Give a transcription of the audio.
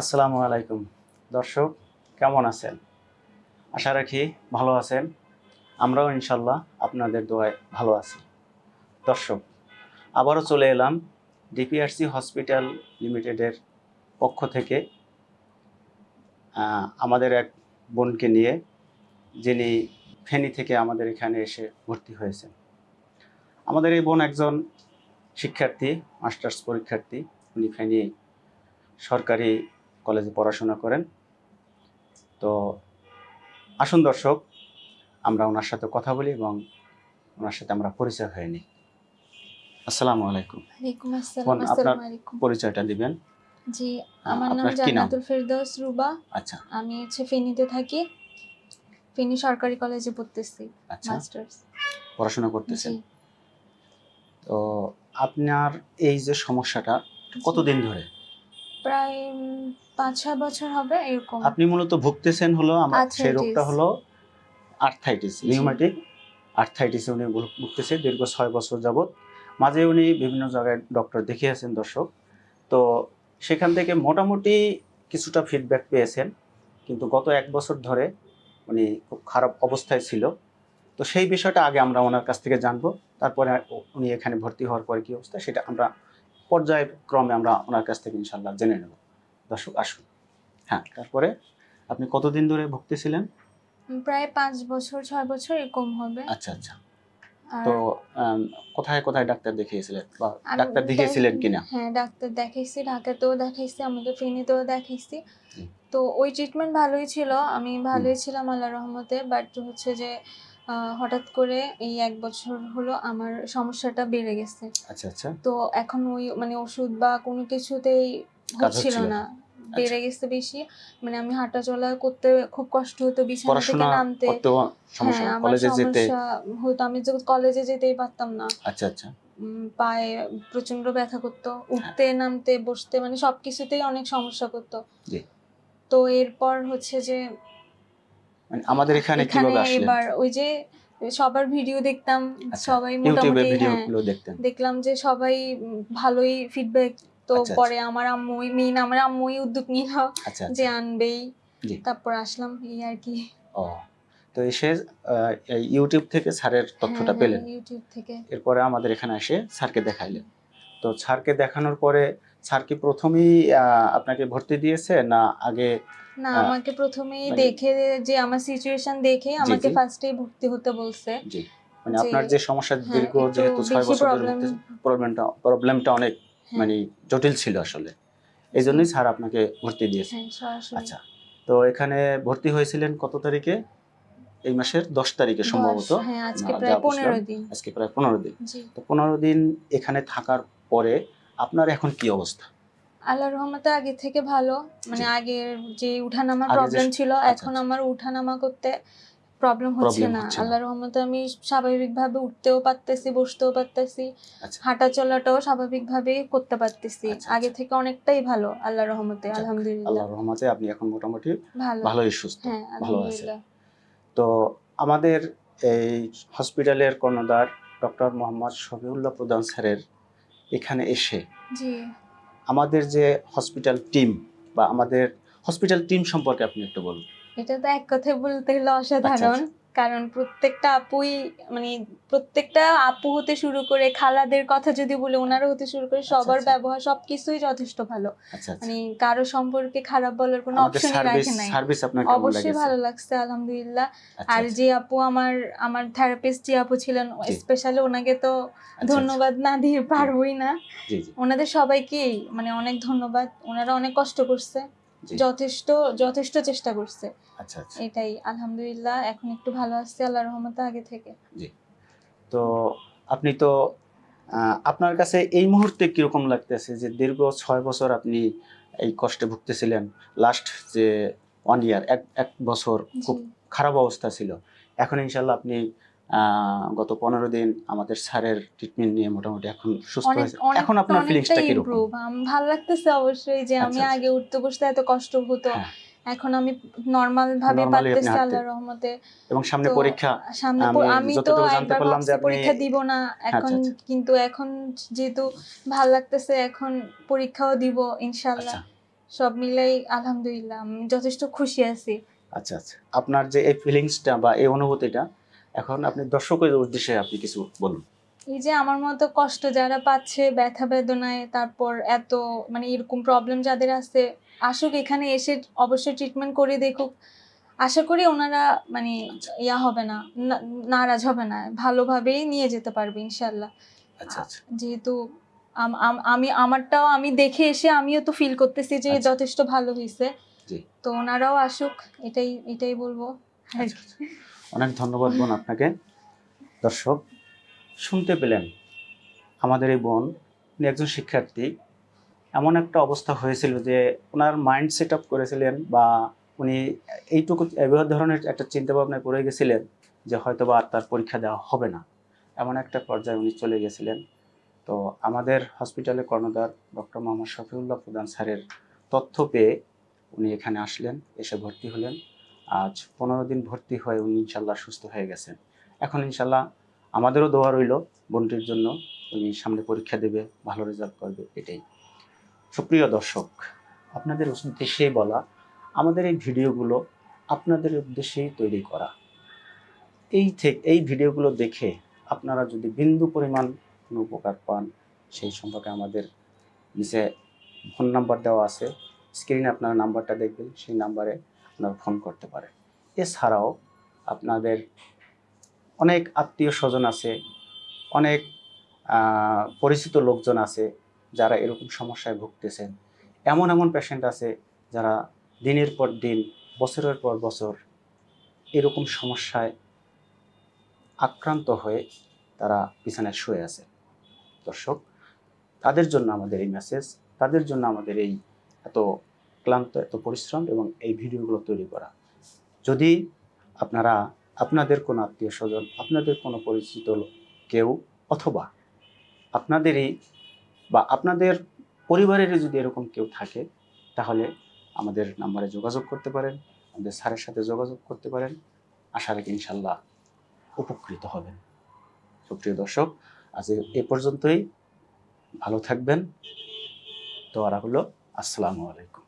আসসালামু আলাইকুম। দর্শক, কেমন আছেন? আশা রাখি ভালো আছেন। আমরাও ইনশাল্লাহ আপনাদের দোয়ায় ভালো আছি। দর্শক, আবারও চলে এলাম ডিপিআরসি হসপিটাল লিমিটেডের পক্ষ থেকে আমাদের এক বোনকে নিয়ে, যিনি ফেনী থেকে আমাদের এখানে এসে ভর্তি হয়েছেন। আমাদের এই বোন একজন শিক্ষার্থী, মাস্টার্স পরীক্ষার্থী। উনি ফেনী সরকারি কলেজে পড়াশোনা করেন। তো আসুন দর্শক আমরা ওনার সাথে কথা বলি এবং ওনার সাথে আমরা পরিচয় হয়ে নিই। আসসালামু আলাইকুম। আপনার- পরিচয়টা দিবেন? জি আমার নাম? জান্নাতুল ফেরদৌস রুবা। আচ্ছা। আমি হচ্ছে ফেনীতে থাকি। ফেনী সরকারি কলেজে পড়তেছি আচ্ছা। মাস্টার্স। পড়াশোনা করতেছেন? তো আপনার এই যে সমস্যাটা কতদিন ধরে? প্রায় পাঁচ ছয় বছর হবে এরকম। আপনি মূলত ভুগতেছেন হলো আমার সেই রোগটা হলো আর্থাইটিস জি। রিউমেটিক আর্থাইটিসে উনি ভুগ- ভুগতেছে দীর্ঘ ছয় বছর যাবত মাঝে উনি বিভিন্ন জায়গায় ডক্টর দেখিয়েছেন দর্শক। তো সেখান থেকে মোটামুটি কিছুটা ফিডব্যাক পেয়েছেন। কিন্তু গত এক বছর ধরে উনি খুব খারাপ অবস্থায় ছিল। তো সেই বিষয়টা আগে আমরা ওনার কাছ থেকে জানব। তারপরে উনি এখানে ভর্তি হওয়ার পরে কি অবস্থা সেটা আমরা পর্যায়ক্রমে আমরা ওনার কাছ থেকে ইনশাল্লাহ জেনে নেব। দর্শক আসুন। হ্যাঁ তারপরে আপনি কতদিন ধরে ভুগতেছিলেন প্রায় পাঁচ বছর ছয় বছর এরকম হবে। আচ্ছা আচ্ছা। তো কোথায় কোথায় ডাক্তার দেখিয়েছিলেন বা ডাক্তার দেখিয়েছিলেন কিনা? হ্যাঁ ডাক্তার দেখাইছি ঢাকাতেও দেখাইছি আমাদের ফেনীতেও দেখাইছি। তো ওই ট্রিটমেন্ট ভালোই ছিল। আমি ভালোই ছিলাম আল্লাহ রহমতে বাট হচ্ছে যে হঠাৎ করে এই এক বছর হলো আমার সমস্যাটা বেড়ে গেছে। আচ্ছা আচ্ছা। তো এখন ওই মানে ওষুধ বা কোনো কিছুতেই হচ্ছিল না। বেড়ে গেছে বেশি। মানে আমি হাঁটা চলা করতে খুব কষ্ট হতো বিছানা থেকে নামতে। হ্যাঁ আমার সমস্যা হতো। আমি তো কলেজে যেতেই পারতাম না। আচ্ছা আচ্ছা। পায়ে প্রচণ্ড ব্যথা করতো। উঠতে নামতে বসতে মানে সবকিছুতেই অনেক সমস্যা করতো। তো এরপর হচ্ছে যে মানে আমাদের এখানে কীভাবে আসলেন? এবার ওই যে সবার ভিডিও দেখতাম আচ্ছা, সবাই মোটামুটি হ্যাঁ দেখলাম যে সবাই ভালোই ফিডব্যাক তো আচ্ছা, আচ্ছা। পরে আমার আম্মুই মেইন আমার আম্মুই উদ্যোগ নিল আচ্ছা যে আচ্ছা। আনবেই। তারপর আসলাম এই আর কি। ও তো এসে ইউটিউব থেকে স্যারের তথ্যটা হ্যাঁ, পেলেন। হ্যাঁ, ইউটিউব থেকে। এরপরে আমাদের এখানে এসে স্যারকে দেখাইলেন। তো স্যারকে দেখানোর পরে স্যার কি প্রথমেই আপনাকে ভর্তি দিয়েছে না আগে না আমাকে প্রথমেই মানে- দেখে যে আমার সিচুয়েশন দেখে আমাকে। ফার্স্টেই ভর্তি হতে বলছে। জি। মানে আপনার যে সমস্যা হ্যাঁ, দীর্ঘ যেহেতু ছয় বছর ধরে প্রবলেমটা প্রবলেমটা অনেক। হ্যাঁ, মানে জটিল ছিল আসলে। এই জন্যই স্যার আপনাকে ভর্তি দিয়েছে। হ্যাঁ আচ্ছা তো এখানে ভর্তি হয়েছিলেন কত তারিখে? এই মাসের দশ তারিখে সম্ভবত। হ্যাঁ আজকে প্রায় পনেরো দিন। আজকে প্রায় পনেরো দিন। তো পনেরো দিন এখানে থাকার পরে আপনার এখন কি অবস্থা? আল্লাহ রহমতে আগে থেকে ভালো। মানে। আগের যে উঠানামার প্রবলেম ছিল আচ্ছা, এখন আচ্ছা। আমার উঠানামা করতে প্রবলেম হচ্ছে না। আল্লাহর রহমতে আমি স্বাভাবিকভাবে উঠতেও পারতেছি বসতেও পারতেছি আচ্ছা। হাঁটা চলাটাও স্বাভাবিকভাবে করতে পারতেছি। আচ্ছা, আগে আচ্ছা। থেকে অনেকটাই ভালো আল্লাহ রহমতে আলহামদুলিল্লাহ। আল্লাহর রহমতে আপনি এখন মোটামুটি ভালো। ভালোই সুস্থ হ্যাঁ ভালো আছে আলহামদুলিল্লাহ। তো আমাদের এই হসপিটালের কর্ণধার ডক্টর মোহাম্মদ শফিউল্লাহ প্রধান স্যারের এখানে এসে জি। আমাদের যে হসপিটাল টিম বা আমাদের হসপিটাল টিম সম্পর্কে আপনি একটু বলুন। এটা তো এক কথায় বলতে গেলে অসাধারণ আচ্ছা, কারণ প্রত্যেকটা আপুই মানে প্রত্যেকটা আপু হতে শুরু করে খালাদের কথা যদি বলে ওনারা হতে শুরু করে সবার আচ্ছা। ব্যবহার সবকিছুই যথেষ্ট ভালো। আচ্ছা আচ্ছা। মানে কারও সম্পর্কে খারাপ বলার কোনো অপশন রাখে নাই। অবশ্যই ভালো লাগছে আলহামদুলিল্লাহ। আচ্ছা, আর আচ্ছা, যে আপু আমার আমার থেরাপিস্ট যে আপু ছিলেন স্পেশালি ওনাকে তো আচ্ছা, ধন্যবাদ না দিয়ে পারবই না। আচ্ছা, ওনাদের সবাইকেই মানে অনেক ধন্যবাদ। ওনারা অনেক কষ্ট করছে। যথেষ্ট যথেষ্ট চেষ্টা করছে। আচ্ছা আচ্ছা। এটাই আলহামদুলিল্লাহ এখন একটু ভালো আসছে আল্লাহ রহমতে আগে থেকে। তো আপনি তো আপনার কাছে এই মুহূর্তে কীরকম লাগতেছে যে দীর্ঘ ছয় বছর আপনি এই কষ্টে ভুগতেছিলেন? লাস্ট যে ওয়ান ইয়ার এক এক বছর খুব খারাপ অবস্থা ছিল। এখন ইনশাল্লাহ আপনি গত পনেরো দিন আমাদের স্যারের ট্রিটমেন্ট নিয়ে মোটামুটি এখন সুস্থ হয়েছে। এখন আপনার ফিলিংসটা কীরকম? ইমপ্রুভ ভালো লাগতেছে অবশ্যই যে আমি আচ্ছা, আচ্ছা। আগে উঠতে বসতে এত কষ্ট হতো। হ্যাঁ। এখন আমি নর্মাল ভাবে পারতেছি আল্লাহর রহমতে। এবং সামনে পরীক্ষা সামনে আমি তো জানতে পারলাম যে আপনি- পরীক্ষা দিব না। এখন আচ্ছা। কিন্তু এখন যেহেতু ভালো লাগতেছে এখন পরীক্ষাও দিব ইনশাআল্লাহ। সব মিলাই আলহামদুলিল্লাহ আমি যথেষ্ট খুশি আছি। আচ্ছা আচ্ছা। আপনার যে এই ফিলিংসটা বা এই অনুভূতিটা এখন আপনি দর্শকের উদ্দেশ্যে আপনি কিছু বলুন। এই যে আমার মতো কষ্ট যারা পাচ্ছে ব্যথা বেদনায় তারপর এত মানে এরকম প্রবলেম যাদের আছে আসুক এখানে এসে অবশ্যই ট্রিটমেন্ট করে দেখুক। আশা করি ওনারা মানে ইয়া হবে না নারাজ হবে না ভালোভাবেই নিয়ে যেতে পারবে ইনশাল্লাহ আচ্ছা আচ্ছা। যেহেতু আম- আম- আমি আমারটাও আমি দেখে এসে আমিও তো ফিল করতেছি যে আচ্ছা। যথেষ্ট ভালো হয়েছে তো ওনারাও আসুক এটাই এটাই বলব। অনেক ধন্যবাদ বোন আপনাকে। দর্শক, শুনতে পেলেন আমাদের এই বোন। উনি একজন শিক্ষার্থী। এমন একটা অবস্থা হয়েছিল যে ওনার মাইন্ড সেট আপ করেছিলেন বা উনি এইটুকু, এবার ধরনের একটা চিন্তা ভাবনায় পড়ে গেছিলেন যে হয়তো বা আর তার পরীক্ষা দেওয়া হবে না। এমন একটা পর্যায়ে উনি চলে গেছিলেন। তো আমাদের হসপিটালে কর্ণধার ডক্টর মোহাম্মদ শফিউল্লাহ প্রধান স্যারের তথ্য পেয়ে উনি এখানে আসলেন, এসে ভর্তি হলেন। আজ পনেরো দিন ভর্তি হয়ে উনি ইনশাল্লাহ সুস্থ হয়ে গেছেন। এখন ইনশাল্লাহ আমাদেরও দোয়া রইল বোনটির জন্য, উনি সামনে পরীক্ষা দেবে, ভালো রেজাল্ট করবে, এটাই। সুপ্রিয় দর্শক, আপনাদের উদ্দেশ্যেই বলা, আমাদের এই ভিডিওগুলো আপনাদের উদ্দেশ্যেই তৈরি করা। এই থেকে এই ভিডিওগুলো দেখে আপনারা যদি বিন্দু পরিমাণ কোনো উপকার পান, সেই সম্পর্কে আমাদের নিচে ফোন নাম্বার দেওয়া আছে। স্ক্রিনে আপনারা নাম্বারটা দেখবেন, সেই নাম্বারে আপনারা ফোন করতে পারেন। এছাড়াও আপনাদের অনেক আত্মীয় স্বজন আছে, অনেক পরিচিত লোকজন আছে যারা এরকম সমস্যায় ভুগতেছেন। এমন এমন পেশেন্ট আছে যারা দিনের পর দিন, বছরের পর বছর এরকম সমস্যায় আক্রান্ত হয়ে তারা বিছানায় শুয়ে আছে। দর্শক, তাদের জন্য আমাদের এই মেসেজ তাদের জন্য আমাদের এই এত ক্লান্ত, এত পরিশ্রম এবং এই ভিডিওগুলো তৈরি করা। যদি আপনারা, আপনাদের কোনো আত্মীয় স্বজন আপনাদের কোনো পরিচিত কেউ অথবা আপনাদেরই বা আপনাদের পরিবারেরই যদি এরকম কেউ থাকে, তাহলে আমাদের নাম্বারে যোগাযোগ করতে পারেন, আমাদের স্যারের সাথে যোগাযোগ করতে পারেন। আশা রাখি ইনশাল্লাহ উপকৃত হবেন। সুপ্রিয় দর্শক, আজ এ- পর্যন্তই। ভালো থাকবেন। তো আর হলো আসসালামু আলাইকুম।